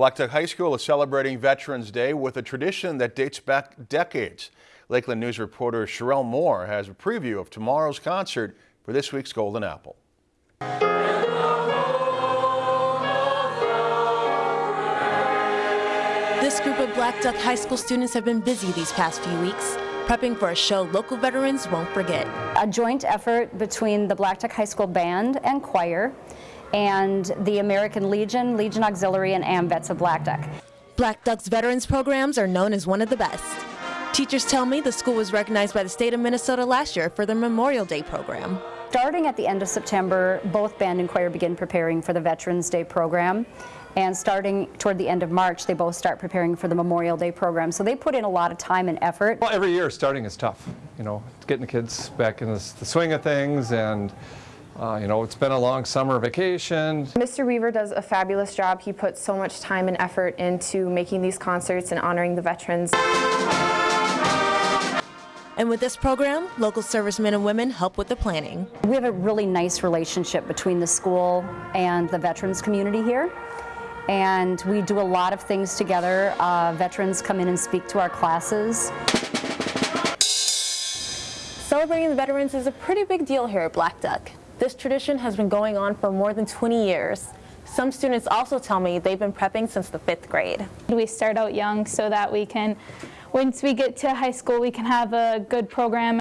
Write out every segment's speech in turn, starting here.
Black Duck High School is celebrating Veterans Day with a tradition that dates back decades. Lakeland News reporter Sherelle Moore has a preview of tomorrow's concert for this week's Golden Apple. This group of Black Duck High School students have been busy these past few weeks, prepping for a show local veterans won't forget. A joint effort between the Black Duck High School Band and Choir and the American Legion, Legion Auxiliary, and AMVETS of Black Duck. Black Duck's veterans programs are known as one of the best. Teachers tell me the school was recognized by the state of Minnesota last year for their Memorial Day program. Starting at the end of September, both band and choir begin preparing for the Veterans Day program. And starting toward the end of March, they both start preparing for the Memorial Day program. So they put in a lot of time and effort. Well, every year starting is tough. You know, getting the kids back in the, the swing of things and uh, you know, it's been a long summer vacation. Mr. Weaver does a fabulous job. He puts so much time and effort into making these concerts and honoring the veterans. And with this program, local servicemen and women help with the planning. We have a really nice relationship between the school and the veterans community here. And we do a lot of things together. Uh, veterans come in and speak to our classes. Celebrating the veterans is a pretty big deal here at Black Duck. This tradition has been going on for more than 20 years. Some students also tell me they've been prepping since the fifth grade. We start out young so that we can, once we get to high school, we can have a good program.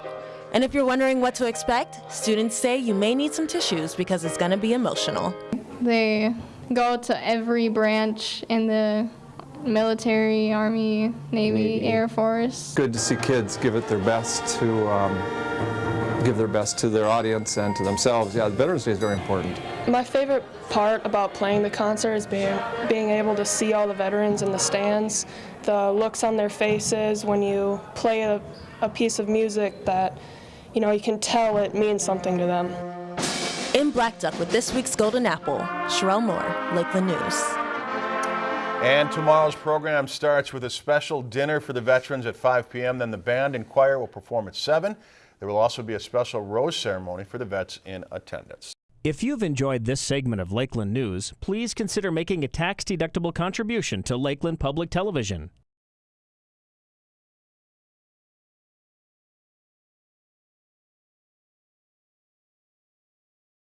And if you're wondering what to expect, students say you may need some tissues because it's going to be emotional. They go to every branch in the military, Army, Navy, Navy. Air Force. Good to see kids give it their best to um, give their best to their audience and to themselves. Yeah, Veterans Day is very important. My favorite part about playing the concert is being, being able to see all the veterans in the stands, the looks on their faces when you play a, a piece of music that, you know, you can tell it means something to them. In Black Duck with this week's Golden Apple, Sherelle Moore, Lakeland News. And tomorrow's program starts with a special dinner for the veterans at 5 p.m. Then the band and choir will perform at 7. There will also be a special rose ceremony for the vets in attendance. If you've enjoyed this segment of Lakeland News, please consider making a tax-deductible contribution to Lakeland Public Television.